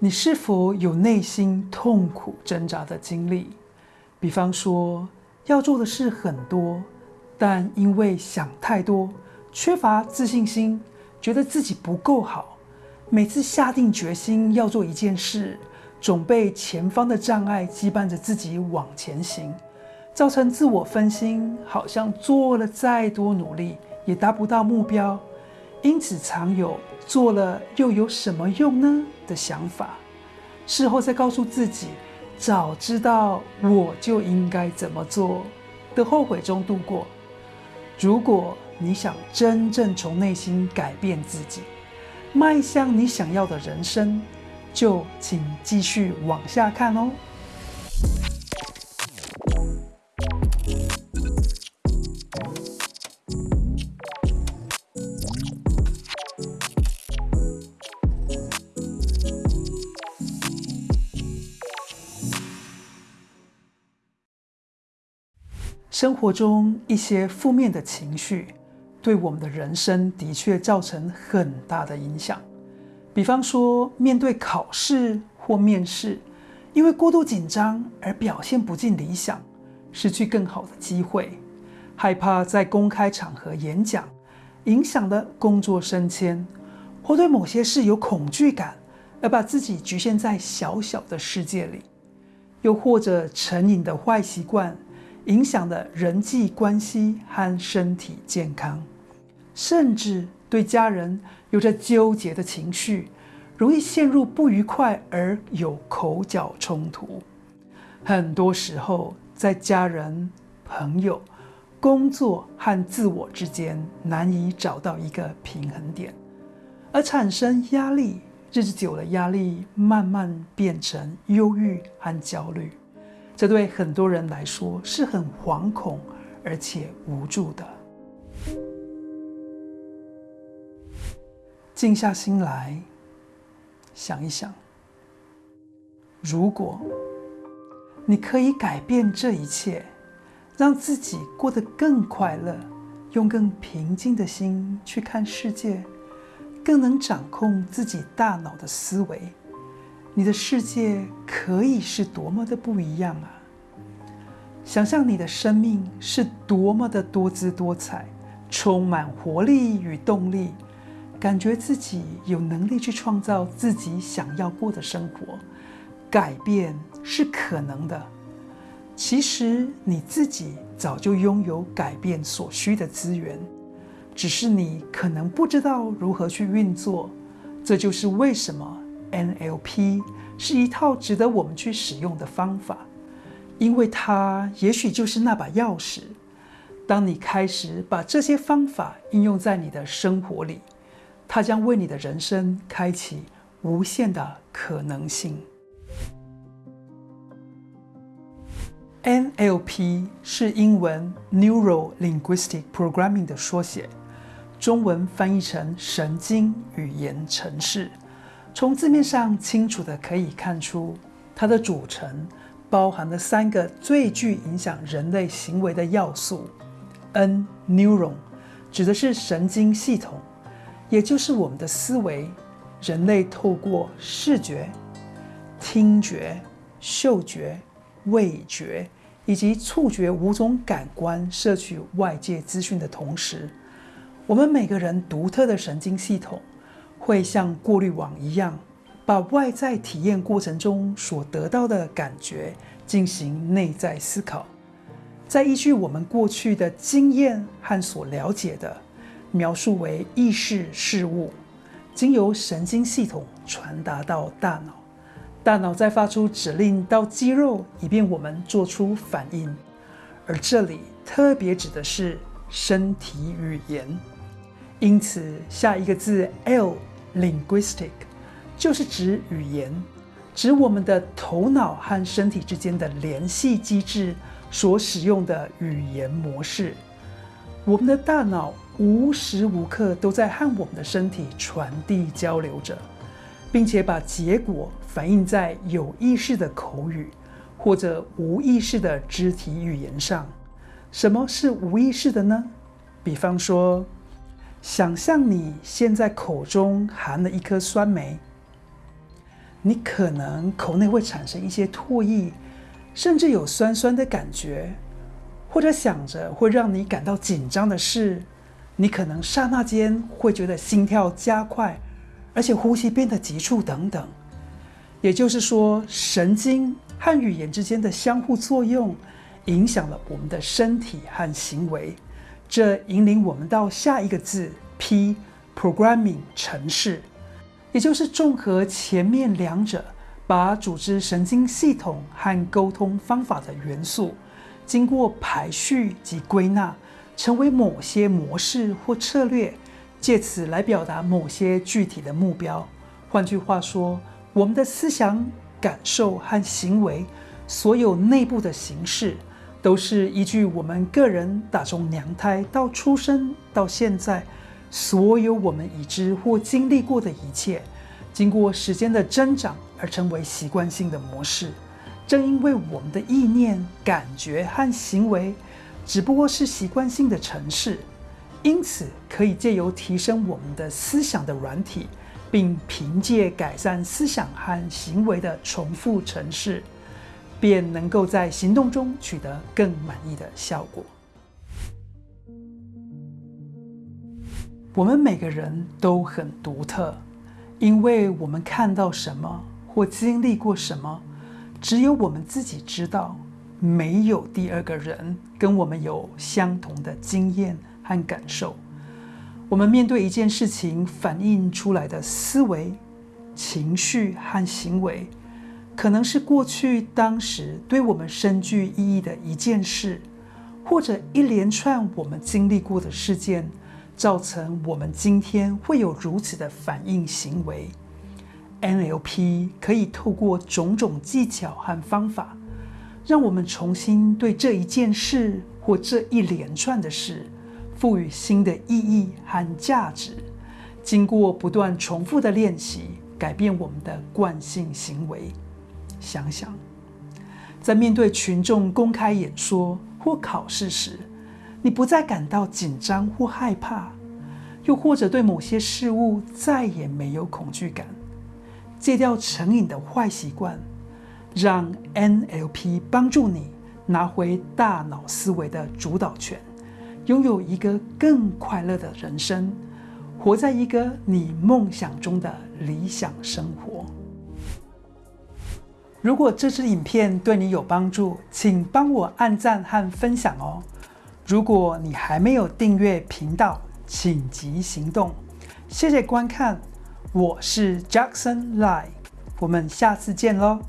你是否有内心痛苦挣扎的经历？比方说，要做的事很多，但因为想太多，缺乏自信心，觉得自己不够好。每次下定决心要做一件事，总被前方的障碍羁绊着自己往前行，造成自我分心，好像做了再多努力也达不到目标。因此，常有做了又有什么用呢的想法。事后再告诉自己，早知道我就应该怎么做的后悔中度过。如果你想真正从内心改变自己，迈向你想要的人生，就请继续往下看哦。生活中一些负面的情绪，对我们的人生的确造成很大的影响。比方说，面对考试或面试，因为过度紧张而表现不尽理想，失去更好的机会；害怕在公开场合演讲，影响了工作升迁；或对某些事有恐惧感，而把自己局限在小小的世界里；又或者成瘾的坏习惯。影响了人际关系和身体健康，甚至对家人有着纠结的情绪，容易陷入不愉快而有口角冲突。很多时候，在家人、朋友、工作和自我之间难以找到一个平衡点，而产生压力。日子久了，压力慢慢变成忧郁和焦虑。这对很多人来说是很惶恐而且无助的。静下心来，想一想，如果你可以改变这一切，让自己过得更快乐，用更平静的心去看世界，更能掌控自己大脑的思维。你的世界可以是多么的不一样啊！想象你的生命是多么的多姿多彩，充满活力与动力，感觉自己有能力去创造自己想要过的生活。改变是可能的。其实你自己早就拥有改变所需的资源，只是你可能不知道如何去运作。这就是为什么。NLP 是一套值得我们去使用的方法，因为它也许就是那把钥匙。当你开始把这些方法应用在你的生活里，它将为你的人生开启无限的可能性。NLP 是英文 Neuro Linguistic Programming 的缩写，中文翻译成神经语言程式。从字面上清楚的可以看出，它的组成包含了三个最具影响人类行为的要素。N-neuron 指的是神经系统，也就是我们的思维。人类透过视觉、听觉、嗅觉、味觉以及触觉五种感官摄取外界资讯的同时，我们每个人独特的神经系统。会像过滤网一样，把外在体验过程中所得到的感觉进行内在思考，再依据我们过去的经验和所了解的，描述为意识事物，经由神经系统传达到大脑，大脑再发出指令到肌肉，以便我们做出反应。而这里特别指的是身体语言，因此下一个字 L。Linguistic 就是指语言，指我们的头脑和身体之间的联系机制所使用的语言模式。我们的大脑无时无刻都在和我们的身体传递交流着，并且把结果反映在有意识的口语或者无意识的肢体语言上。什么是无意识的呢？比方说。想象你现在口中含了一颗酸梅，你可能口内会产生一些唾液，甚至有酸酸的感觉，或者想着会让你感到紧张的事，你可能刹那间会觉得心跳加快，而且呼吸变得急促等等。也就是说，神经和语言之间的相互作用，影响了我们的身体和行为。这引领我们到下一个字 P，programming 程式，也就是综合前面两者，把组织神经系统和沟通方法的元素，经过排序及归纳，成为某些模式或策略，借此来表达某些具体的目标。换句话说，我们的思想、感受和行为，所有内部的形式。都是依据我们个人打从娘胎到出生到现在，所有我们已知或经历过的一切，经过时间的增长而成为习惯性的模式。正因为我们的意念、感觉和行为只不过是习惯性的程式，因此可以借由提升我们的思想的软体，并凭借改善思想和行为的重复程式。便能够在行动中取得更满意的效果。我们每个人都很独特，因为我们看到什么或经历过什么，只有我们自己知道，没有第二个人跟我们有相同的经验和感受。我们面对一件事情反映出来的思维、情绪和行为。可能是过去当时对我们深具意义的一件事，或者一连串我们经历过的事件，造成我们今天会有如此的反应行为。NLP 可以透过种种技巧和方法，让我们重新对这一件事或这一连串的事赋予新的意义和价值。经过不断重复的练习，改变我们的惯性行为。想想，在面对群众公开演说或考试时，你不再感到紧张或害怕，又或者对某些事物再也没有恐惧感，戒掉成瘾的坏习惯，让 NLP 帮助你拿回大脑思维的主导权，拥有一个更快乐的人生，活在一个你梦想中的理想生活。如果这支影片对你有帮助，请帮我按赞和分享哦。如果你还没有订阅频道，请即行动。谢谢观看，我是 Jackson Lie，我们下次见喽。